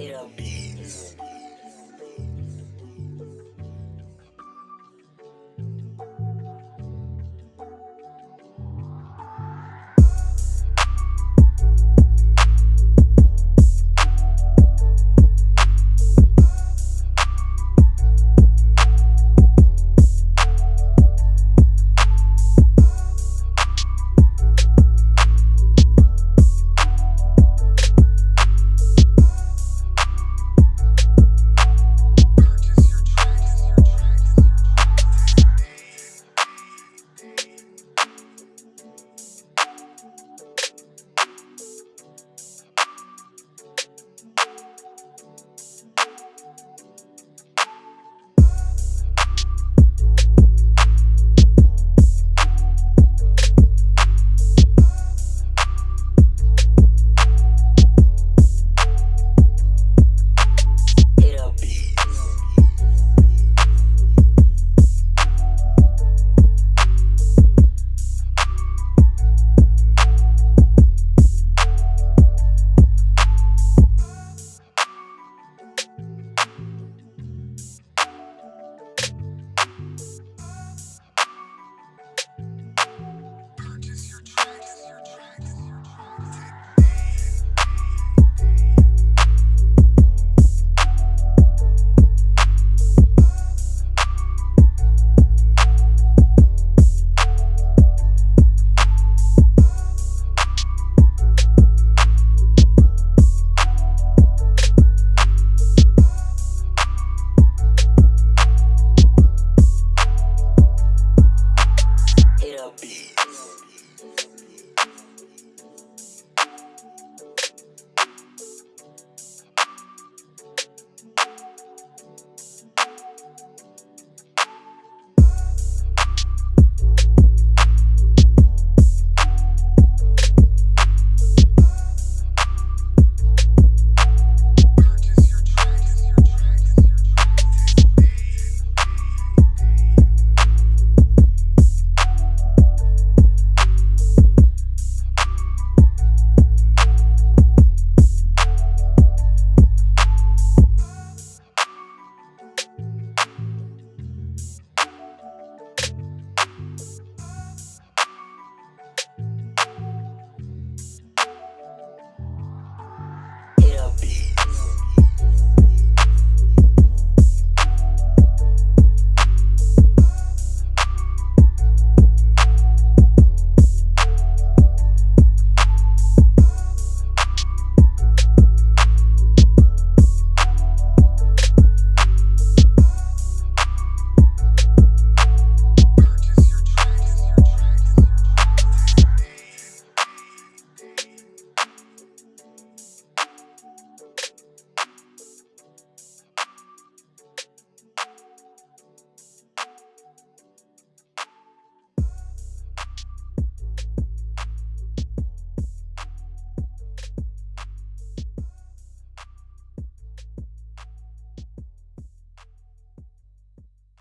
Hit a beats.